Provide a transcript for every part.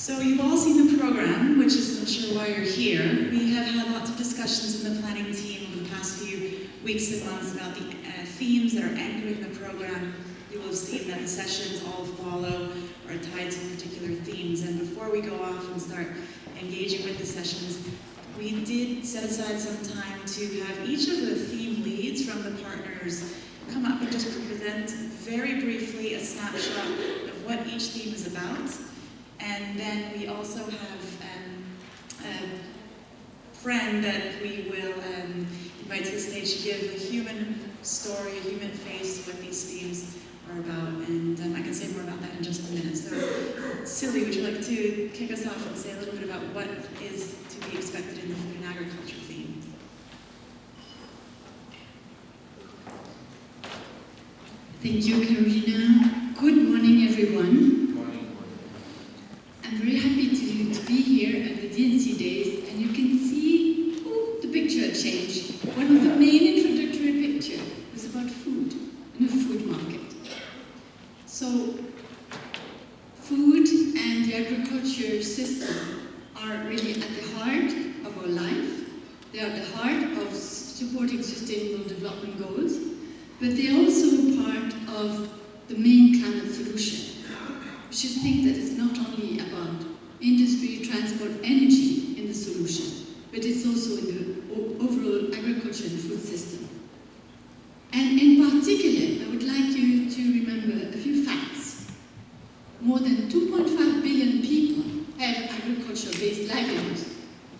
So you've all seen the program, which is I'm sure why you're here. We have had lots of discussions in the planning team over the past few weeks and months about the uh, themes that are anchoring the program. You will have seen that the sessions all follow or are tied to particular themes. And before we go off and start engaging with the sessions, we did set aside some time to have each of the theme leads from the partners come up and just present very briefly a snapshot of what each theme is about. And then we also have um, a friend that we will um, invite to the stage to give a human story, a human face what these themes are about. And um, I can say more about that in just a minute. So, Silly, would you like to kick us off and say a little bit about what is to be expected in the food and agriculture theme? Thank you, Karina. Good morning, everyone. I'm very happy to, to be here at the DNC Days, and you can see oh, the picture changed. One of the main introductory pictures was about food and a food market. So, food and the agriculture system are really at the heart of our life. They are at the heart of supporting sustainable development goals, but they're also part of the main climate solution. We should think that it's not only about industry, transport, energy in the solution, but it's also in the o- overall agriculture and food system. And in particular, I would like you to remember a few facts. More than 2.5 billion people have agriculture-based livelihoods.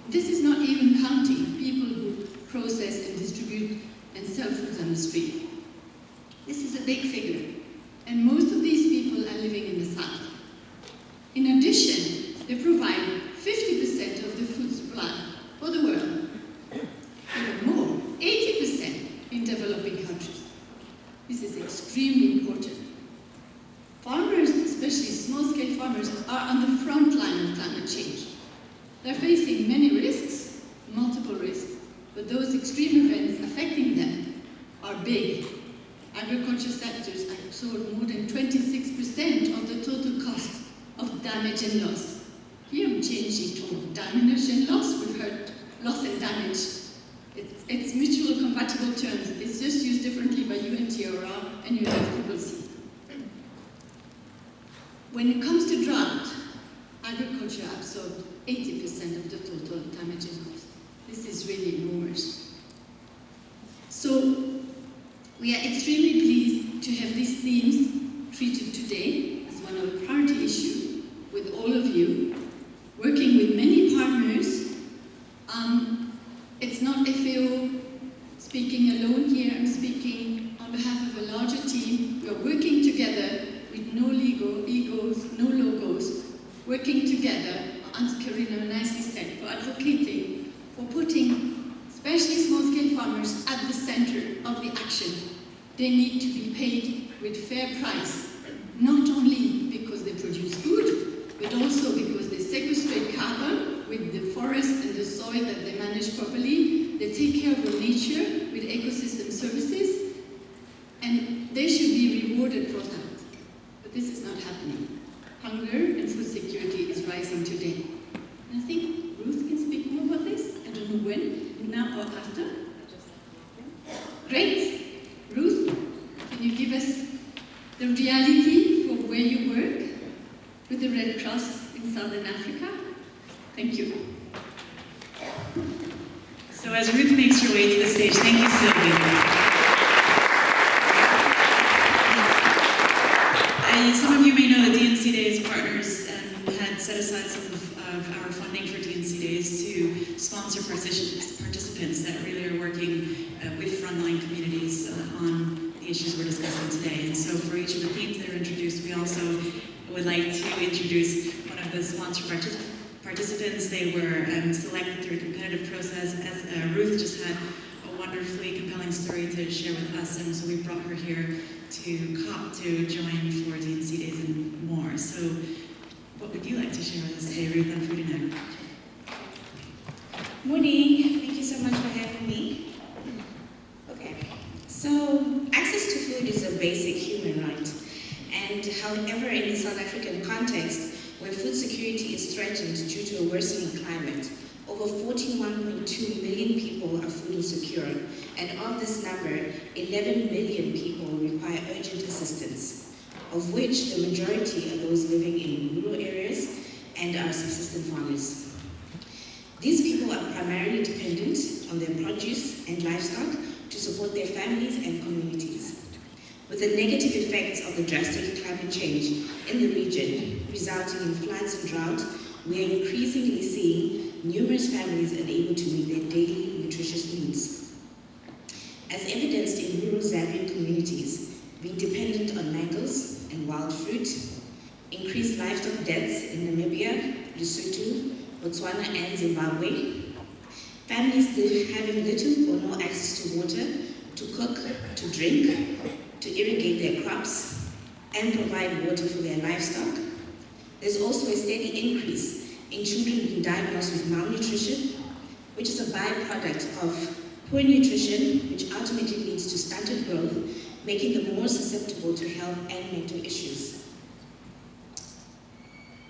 This is not even counting people who process and distribute and sell foods on the street. This is a big figure, and most of these people are living in the south. In addition, they provide 50% of the food supply for the world. Even more, 80% in developing countries. This is extremely important. Farmers, especially small-scale farmers, are on the front line of climate change. They're facing many risks, multiple risks, but those extreme events affecting them are big. Agriculture sectors absorb more than 26% of the total cost of damage and loss. Here I'm changing to damage and loss. We've heard loss and damage. It's, it's mutual compatible terms. It's just used differently by UNDRR and UNFCCC. When it comes to drought, agriculture absorbed 80% of the total damage and loss. This is really enormous. So we are extremely pleased to have these themes treated today as one of the priority issues with all of you, working with many partners. Um, it's not FAO speaking alone here, I'm speaking on behalf of a larger team. We are working together with no legal egos, no logos, working together, as Karina nicely said, for advocating, for putting especially small-scale farmers at the center of the action. They need to be paid with fair price, not only because they produce food, but also because they sequestrate carbon with the forest and the soil that they manage properly. They take care of our nature with ecosystem services, and they should be rewarded for that. But this is not happening. Hunger and food security is rising today. And I think Ruth can speak more about this. I don't know when, now or after. Great. Ruth, can you give us the reality for where you work with the Red Cross in Southern Africa? Thank you. So as Ruth makes her way to the stage, thank you, Sylvia. Uh, some of you may know that DNC Days partners um, had set aside some of, of our funding for DNC Days to sponsor particip- participants that really are working uh, with frontline communities uh, on the issues we're discussing today. And so for each of the themes that are introduced, we also would like to introduce one of the sponsor participants participants. They were um, selected through a competitive process. As uh, Ruth just had a wonderfully compelling story to share with us, and so we brought her here to COP to join for DNC Days and more. So, what would you like to share with us today, Ruth, food and agriculture? Morning. Thank you so much for having me. Okay. So, access to food is a basic human right. And however, in the South African context, where food security is threatened due to a worsening climate. Over 41.2 million people are food insecure, and of this number, 11 million people require urgent assistance, of which the majority are those living in rural areas and are subsistence farmers. These people are primarily dependent on their produce and livestock to support their families and communities. With the negative effects of the drastic climate change in the region, resulting in floods and drought, we are increasingly seeing numerous families unable to meet their daily nutritious needs. As evidenced in rural Zambian communities, being dependent on mangoes and wild fruit, increased livestock deaths in Namibia, Lesotho, Botswana and Zimbabwe, families having little or no access to water, to cook, to drink, to irrigate their crops, and provide water for their livestock. There's also a steady increase in children being diagnosed with malnutrition, which is a byproduct of poor nutrition, which ultimately leads to stunted growth, making them more susceptible to health and mental issues.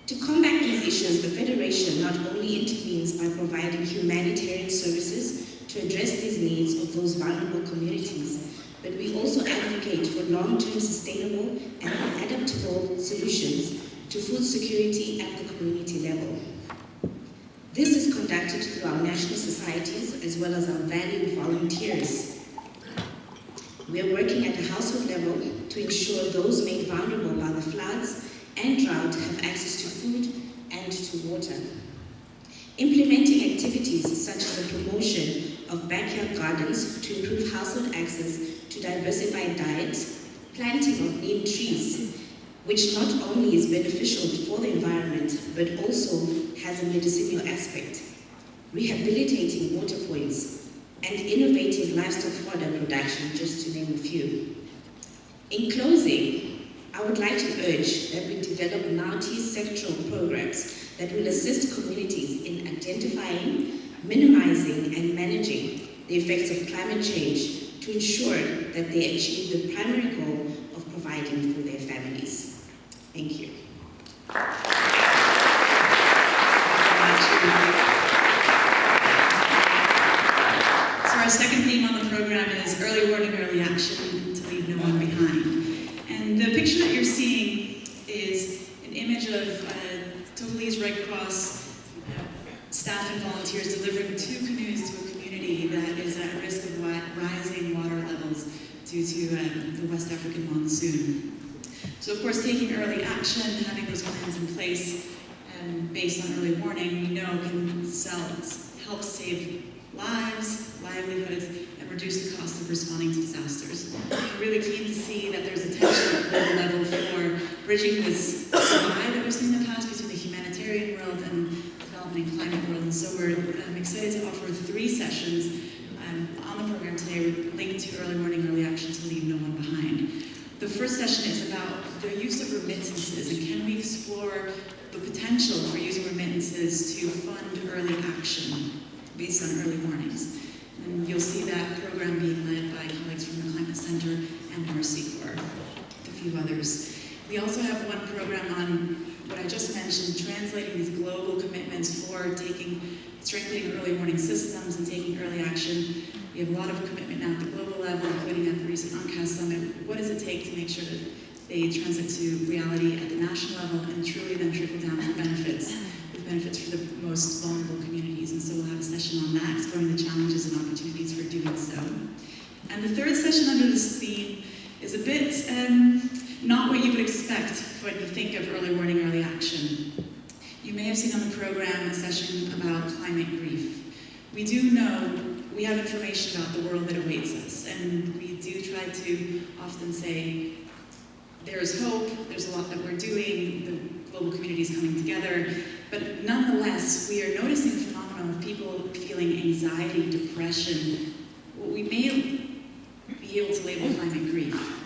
To combat these issues, the Federation not only intervenes by providing humanitarian services to address these needs of those vulnerable communities, but we also advocate for long-term sustainable and adaptable solutions to food security at the community level. This is conducted through our national societies as well as our valued volunteers. We are working at the household level to ensure those made vulnerable by the floods and drought have access to food and to water. Implementing activities such as the promotion of backyard gardens to improve household access to diversified diets, planting of neem trees, which not only is beneficial for the environment, but also has a medicinal aspect, rehabilitating water points, and innovative livestock fodder production, just to name a few. In closing, I would like to urge that we develop multi-sectoral programs that will assist communities in identifying, minimizing, and managing the effects of climate change to ensure that they achieve the primary goal of providing for their families. Thank you. So our second theme on the program is early warning, early action to leave no one behind. And the picture that you're seeing is an image of uh, Togolese Red Cross uh, staff and volunteers delivering two canoes to a community that is at risk of wi- rising water levels due to um, the West African monsoon. So of course, taking early action, having those plans in place um, based on early warning, we know can sell, help save lives, livelihoods, and reduce the cost of responding to disasters. We're really keen to see that there's attention at global level for bridging this divide that we've seen in the past between the humanitarian world and development and climate world. And so we're um, excited to offer three sessions um, on the program today linked to early warning, early action to leave no one behind. The first session is about the use of remittances and can we explore the potential for using remittances to fund early action based on early warnings. And you'll see that program being led by colleagues from the Climate Center and Mercy Corps, a few others. We also have one program on what I just mentioned, translating these global commitments for taking, strengthening early warning systems and taking early action. We have a lot of commitment now at the global level, including at the recent UNCAS summit. What does it take to make sure that they translate to reality at the national level and truly then trickle down for benefits, with benefits for the most vulnerable communities. And so we'll have a session on that, exploring the challenges and opportunities for doing so. And the third session under this theme is a bit um, not what you would expect when you think of early warning, early action. You may have seen on the program a session about climate grief. We do know, we have information about the world that awaits us, and we do try to often say, there's hope, there's a lot that we're doing, the global community is coming together, but nonetheless, we are noticing a phenomenon of people feeling anxiety, depression, what we may be able to label climate grief,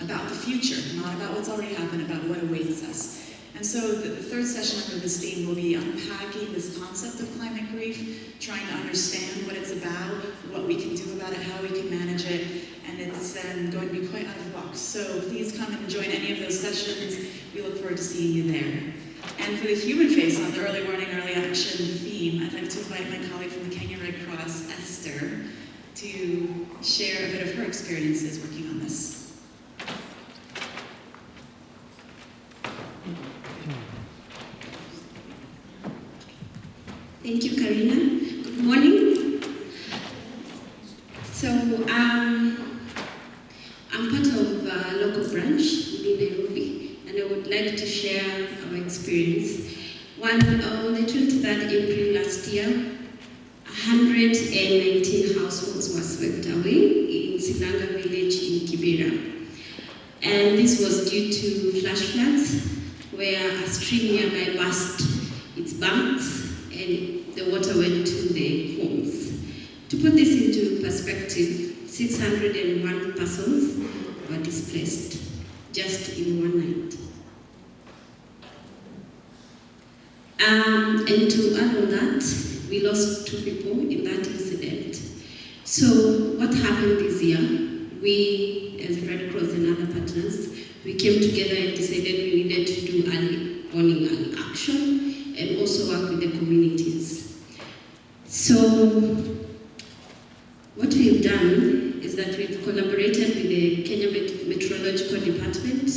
about the future, not about what's already happened, about what awaits us. And so the, the third session under this theme will be unpacking this concept of climate grief, trying to understand what it's about, what we can do about it, how we can manage it, and it's um, going to be quite out of the box. So please come and join any of those sessions. We look forward to seeing you there. And for the human face on the early warning, early action theme, I'd like to invite my colleague from the Kenya Red Cross, Esther, to share a bit of her experiences working on this. Thank you, Karina. Good morning. So, um, I'm part of a local branch within Nairobi, and I would like to share our experience. One, on the 23rd April last year, 119 households were swept away in Silanga village in Kibera. And this was due to flash floods, where a stream nearby burst its banks and the water went to the homes. To put this into perspective, 601 persons were displaced just in one night. Um, and to add on that, we lost two people in that incident. So what happened this year, we as Red Cross and other partners, we came together and decided we needed to do early warning action and also work with the communities. So what we've done is that we've collaborated with the Kenya Met- Meteorological Department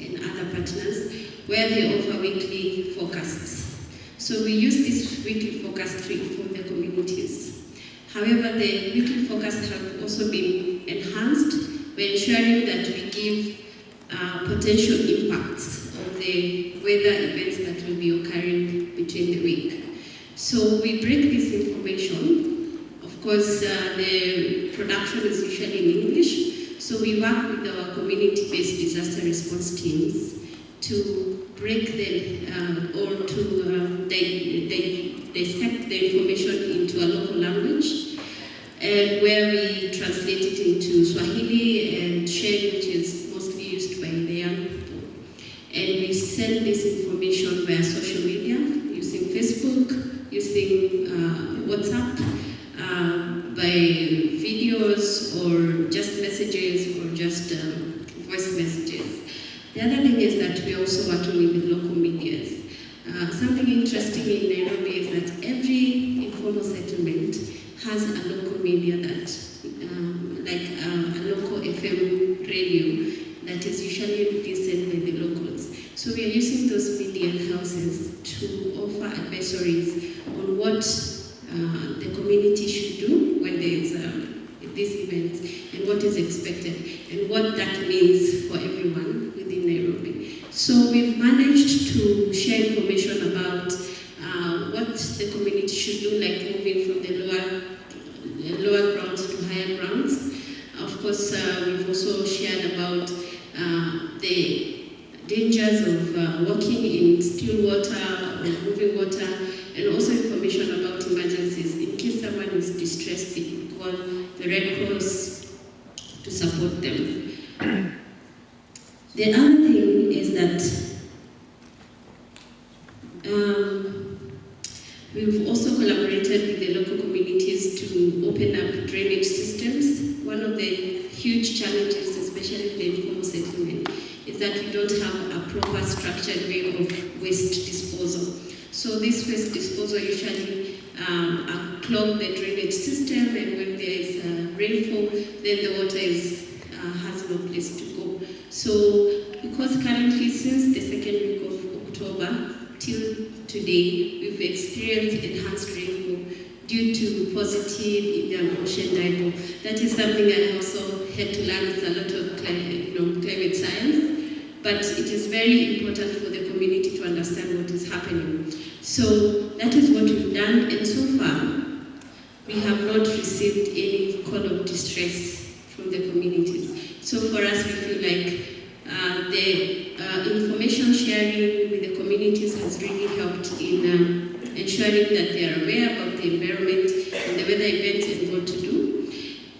and other partners where they offer weekly forecasts. So we use this weekly forecast to inform the communities. However, the weekly forecasts have also been enhanced by ensuring that we give uh, potential impacts of the weather events that will be occurring between the week. So we break this information. Of course, uh, the production is usually in English, so we work with our community-based disaster response teams to break them uh, or to um, they, they dissect the information into a local language, and where we translate it into Swahili and Sheng, which is mostly used by the young people. And we send this information via social media, using Facebook, using uh, WhatsApp, uh, by videos or just messages or just um. The other thing is that we're also working with local medias. Uh, something interesting in Nairobi is that every informal settlement has a local media that, um, like uh, a local FM radio that is usually listened by the locals. So we are using those media houses to offer advisories on what uh, the community should do when there is um, this event and what is expected and what that means for everyone within Nairobi. So we've managed to share information about uh, what the community should do, like moving from the lower, the lower grounds to higher grounds. Of course, uh, we've also shared about uh, the dangers of uh, walking in still water water, and also information about emergencies. In case someone is distressed, they can call the Red Cross to support them. the other thing is that um, we've also collaborated with the local communities to open up drainage systems. One of the huge challenges, especially in the informal settlement, is that we don't have a proper structured way of waste disposal. So this waste disposal usually um, uh, clog the drainage system, and when there is uh, rainfall, then the water is, uh, has no place to go. So because currently since the second week of October till today, we've experienced enhanced rainfall due to positive Indian Ocean dipole. That is something I also had to learn is a lot of climate, you know, climate science but it is very important for the community to understand what is happening. So that is what we've done, and so far, we have not received any call of distress from the communities. So for us, we feel like uh, the uh, information sharing with the communities has really helped in um, ensuring that they are aware about the environment and the weather events and what to do.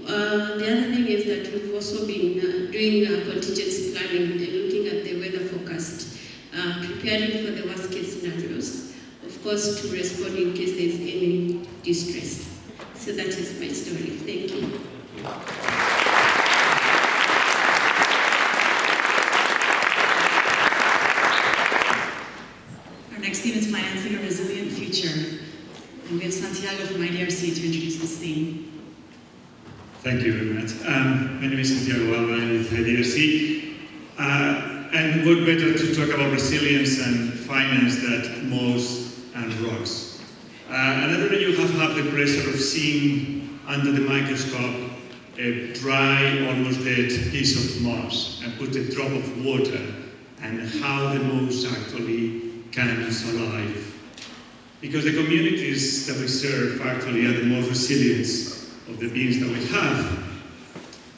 Uh, the other thing is that we've also been uh, doing uh, contingency planning and looking at the weather forecast, uh, preparing for the worst case scenarios, of course to respond in case there's any distress. So that is my story. Thank you. Our next theme is Financing a Resilient Future. And we have Santiago from IDRC to introduce this theme. Thank you very much. Um, my name is Santiago Alba, I'm with IDRC. Uh, and what better to talk about resilience and finance than moss and rocks. Uh, and I don't know you have had the pleasure of seeing under the microscope a dry, almost dead piece of moss and put a drop of water and how the moss actually comes alive. Because the communities that we serve actually are the most resilient of the beings that we have.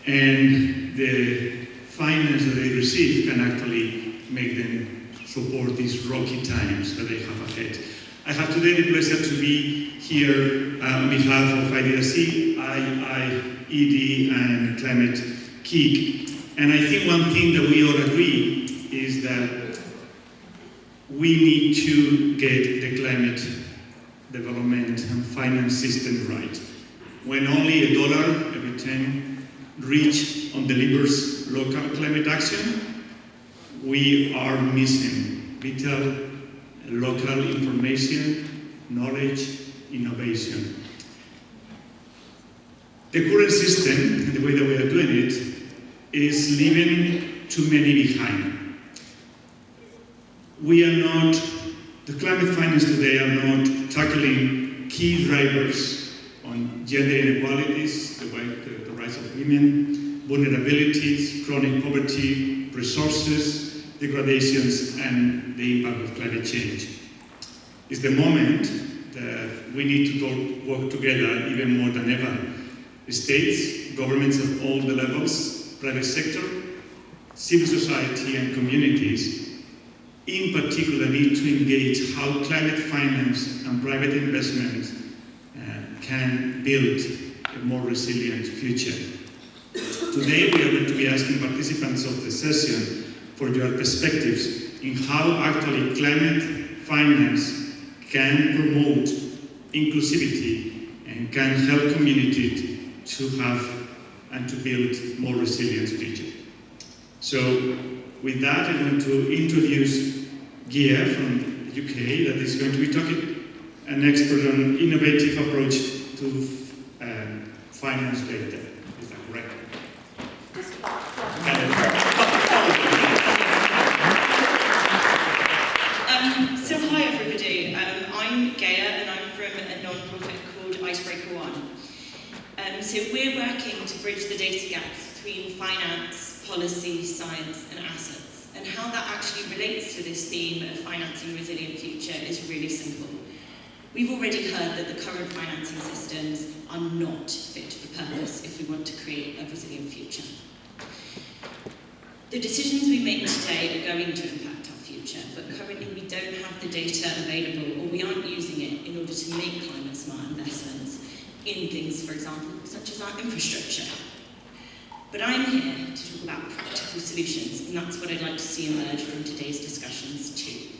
And the finance that they receive can actually make them support these rocky times that they have ahead. I have today the pleasure to be here uh, on behalf of IDRC, IIED, and Climate KIC. And I think one thing that we all agree is that we need to get the climate development and finance system right. When only a dollar every 10 reach on delivers local climate action, we are missing vital local information, knowledge, innovation. The current system, the way that we are doing it, is leaving too many behind. We are not, the climate finance today are not tackling key drivers on gender inequalities, the, the, of women, vulnerabilities, chronic poverty, resources, degradations, and the impact of climate change. It's the moment that we need to talk, work together even more than ever. States, governments at all the levels, private sector, civil society, and communities, in particular, need to engage how climate finance and private investment can build a more resilient future. Today, we are going to be asking participants of the session for your perspectives in how actually climate finance can promote inclusivity and can help communities to have and to build more resilient future. So with that, I'm going to introduce Gia from the UK that is going to be talking, an expert on innovative approach to um, finance data. Is that correct? Um, so hi everybody, um, I'm Gaia and I'm from a non-profit called Icebreaker One. Um, so we're working to bridge the data gaps between finance, policy, science and assets. And how that actually relates to this theme of financing resilient future is really simple. We've already heard that the current financing systems are not fit for purpose if we want to create a resilient future. The decisions we make today are going to impact our future, but currently we don't have the data available or we aren't using it in order to make climate smart investments in things, for example, such as our infrastructure. But I'm here to talk about practical solutions, and that's what I'd like to see emerge from today's discussions too.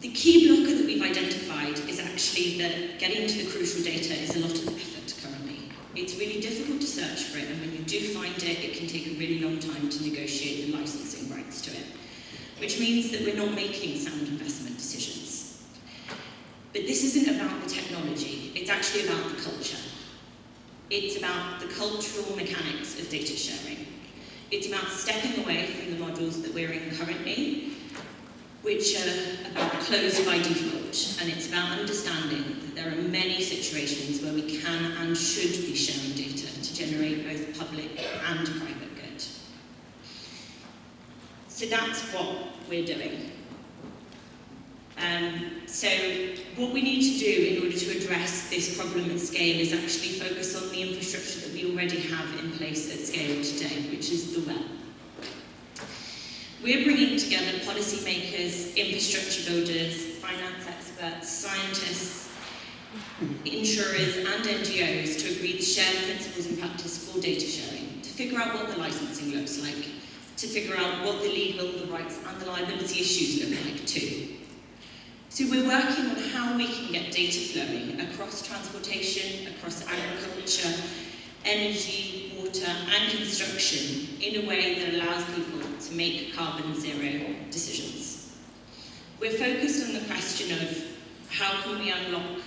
The key blocker that we've identified is actually that getting to the crucial data is a lot of effort currently. It's really difficult to search for it, and when you do find it, it can take a really long time to negotiate the licensing rights to it, which means that we're not making sound investment decisions. But this isn't about the technology, it's actually about the culture. It's about the cultural mechanics of data sharing. It's about stepping away from the models that we're in currently, which are about closed by default, and it's about understanding that there are many situations where we can and should be sharing data to generate both public and private good. So that's what we're doing. Um, so what we need to do in order to address this problem at scale is actually focus on the infrastructure that we already have in place at scale today, which is the web. We're bringing together policymakers, infrastructure builders, finance experts, scientists, insurers and NGOs to agree the principles and practice for data sharing, to figure out what the licensing looks like, to figure out what the legal, the rights and the liability issues look like too. So we're working on how we can get data flowing across transportation, across agriculture, energy, water and construction in a way that allows people make carbon zero decisions. We're focused on the question of How can we unlock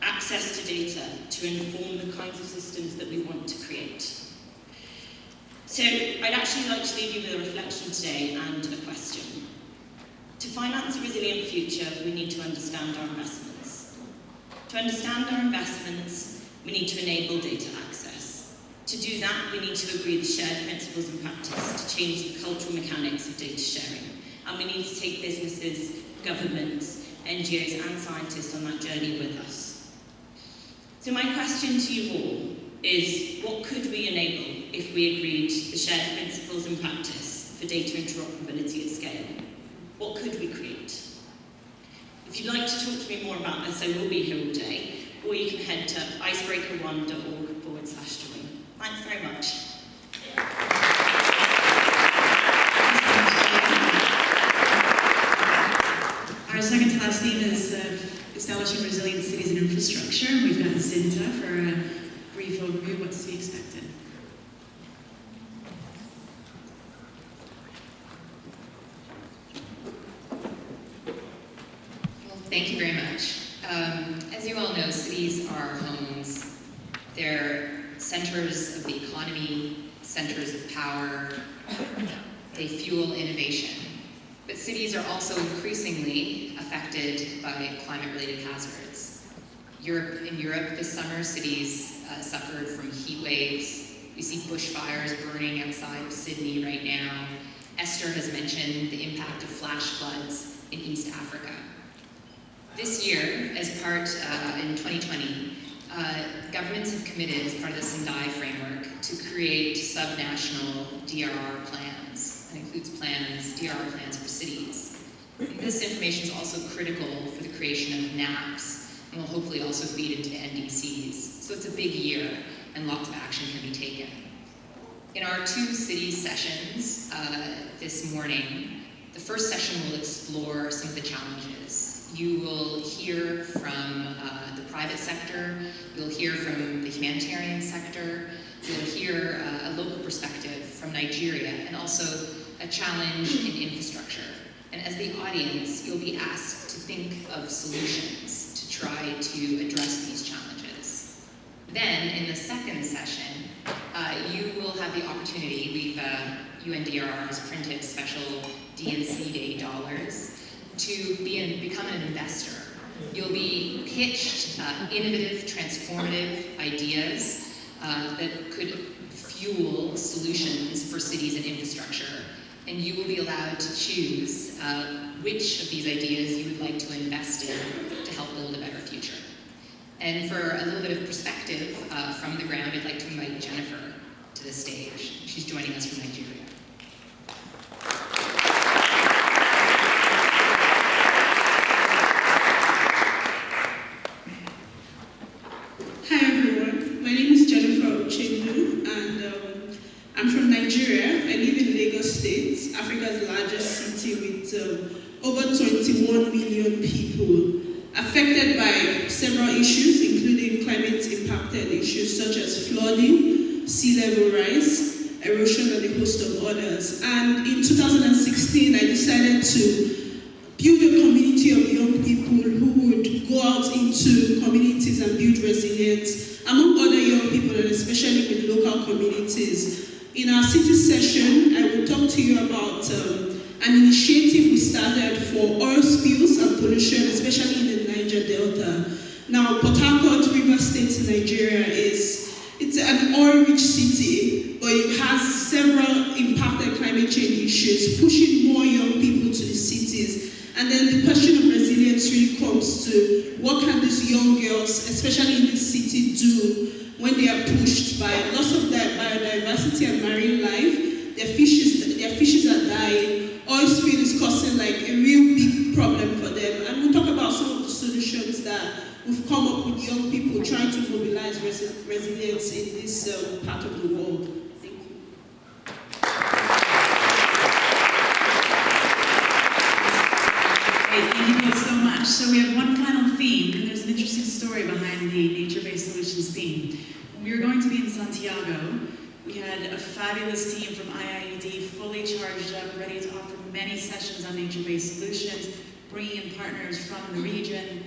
access to data to inform the kinds of systems that we want to create? So I'd actually like to leave you with a reflection today and a question. To finance a resilient future, we need to understand our investments. To understand our investments, we need to enable data. To do that, we need to agree the shared principles and practice to change the cultural mechanics of data sharing. And we need to take businesses, governments, NGOs and scientists on that journey with us. So my question to you all is what could we enable if we agreed the shared principles and practice for data interoperability at scale? What could we create? If you'd like to talk to me more about this, I will be here all day, or you can head to icebreaker1.org forward slash join. Thanks very much. Our second to last theme is uh, establishing resilient cities and infrastructure. We've got Zinta for a brief overview of what's to be expected. Thank you very much. Um, as you all know, cities are homes. They're centers of the economy, centers of power. They fuel innovation. But cities are also increasingly affected by climate-related hazards. Europe, in Europe this summer, cities uh, suffered from heat waves. We see bushfires burning outside of Sydney right now. Esther has mentioned the impact of flash floods in East Africa. This year, as part, uh, in 2020, uh, governments have committed, as part of the Sendai framework, to create subnational DRR plans. That includes plans, DRR plans for cities. This information is also critical for the creation of NAPs, and will hopefully also feed into NDCs. So it's a big year, and lots of action can be taken. In our two city sessions uh, this morning, the first session will explore some of the challenges. You will hear from uh, the private sector, you'll hear from the humanitarian sector, you'll hear uh, a local perspective from Nigeria, and also a challenge in infrastructure. And as the audience, you'll be asked to think of solutions to try to address these challenges. Then, in the second session, uh, you will have the opportunity, we've, uh, UNDRR has printed special DNC Day dollars to be an, become an investor. You'll be pitched uh, innovative, transformative ideas uh, that could fuel solutions for cities and infrastructure. And you will be allowed to choose uh, which of these ideas you would like to invest in to help build a better future. And for a little bit of perspective uh, from the ground, I'd like to invite Jennifer to the stage. She's joining us from Nigeria. Hi everyone, my name is Jennifer Uchendu and um, I'm from Nigeria. I live in Lagos State, Africa's largest city with um, over 21 million people affected by several issues including climate impacted issues such as flooding, sea level rise, erosion and a host of others. And in 2016 I decided to build a community of young people who would go out into communities and build resilience among other young people and especially with local communities. Our session, I will talk to you about um, an initiative we started for oil spills and pollution, especially in the Niger Delta. Now, Port Harcourt, River State in Nigeria is it's an oil-rich city, but it has several impacted climate change issues, pushing more young people to the cities. And then the question of resilience really comes to what can these young girls, especially in this city, do when they are pushed by loss of their biodiversity and marine life. Their fishes, their fishes are dying. Oil spill is causing like a real big problem for them. And we'll talk about some of the solutions that we've come up with young people trying to mobilize resi- resilience in this um, part of the world. Thank you. Thank you so much. So we have one final theme, and there's an interesting story behind the theme. When we were going to be in Santiago, we had a fabulous team from IIED, fully charged up, ready to offer many sessions on nature-based solutions, bringing in partners from the region.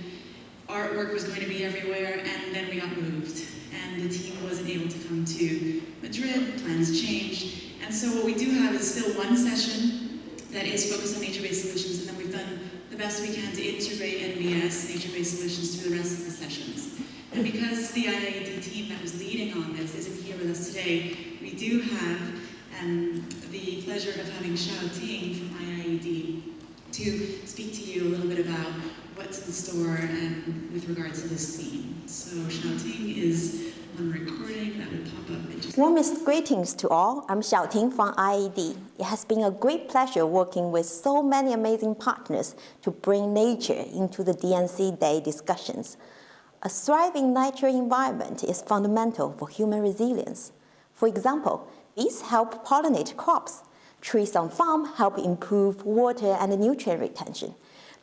artwork was going to be everywhere, and then we got moved. And the team wasn't able to come to Madrid, plans changed. And so what we do have is still one session that is focused on nature-based solutions, and then we've done the best we can to integrate NBS, nature-based solutions, through the rest of the sessions. And because the IIED team that was leading on this isn't here with us today, we do have um, the pleasure of having Xiao Ting from IIED to speak to you a little bit about what's in store um, with regards to this theme. So Xiao Ting is on recording that will pop up just Warmest greetings to all. I'm Xiao Ting from IIED. It has been a great pleasure working with so many amazing partners to bring nature into the DNC Day discussions. A thriving natural environment is fundamental for human resilience. For example, bees help pollinate crops. Trees on farm help improve water and nutrient retention.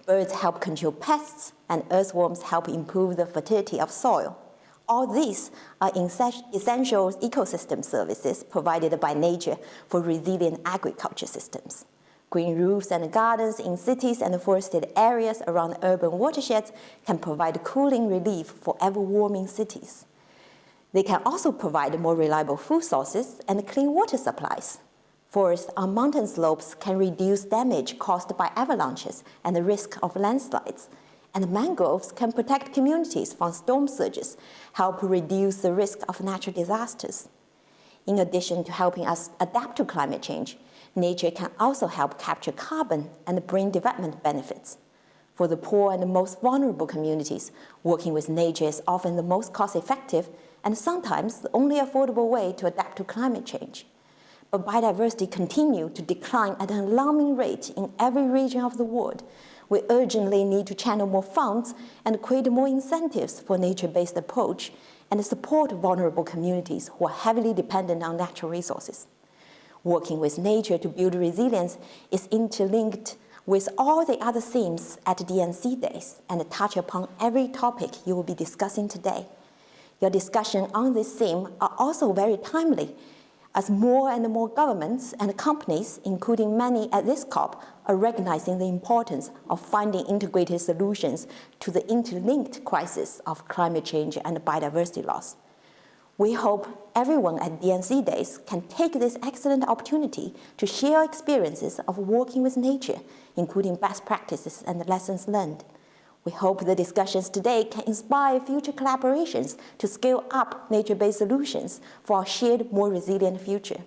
Birds help control pests, and earthworms help improve the fertility of soil. All these are essential ecosystem services provided by nature for resilient agriculture systems. Green roofs and gardens in cities and forested areas around urban watersheds can provide cooling relief for ever-warming cities. They can also provide more reliable food sources and clean water supplies. Forests on mountain slopes can reduce damage caused by avalanches and the risk of landslides. And mangroves can protect communities from storm surges, help reduce the risk of natural disasters. In addition to helping us adapt to climate change, nature can also help capture carbon and bring development benefits. For the poor and the most vulnerable communities, working with nature is often the most cost-effective and sometimes the only affordable way to adapt to climate change but biodiversity continues to decline at an alarming rate in every region of the world, we urgently need to channel more funds and create more incentives for nature-based approach and support vulnerable communities who are heavily dependent on natural resources. Working with nature to build resilience is interlinked with all the other themes at DNC Days and touch upon every topic you will be discussing today. Your discussion on this theme are also very timely as more and more governments and companies, including many at this COP, are recognizing the importance of finding integrated solutions to the interlinked crisis of climate change and biodiversity loss. We hope everyone at DNC Days can take this excellent opportunity to share experiences of working with nature, including best practices and lessons learned. We hope the discussions today can inspire future collaborations to scale up nature-based solutions for a shared, more resilient future.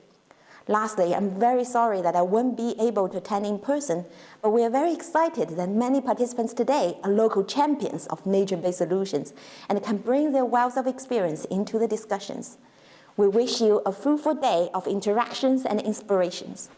Lastly, I'm very sorry that I won't be able to attend in person, but we are very excited that many participants today are local champions of nature-based solutions and can bring their wealth of experience into the discussions. We wish you a fruitful day of interactions and inspirations.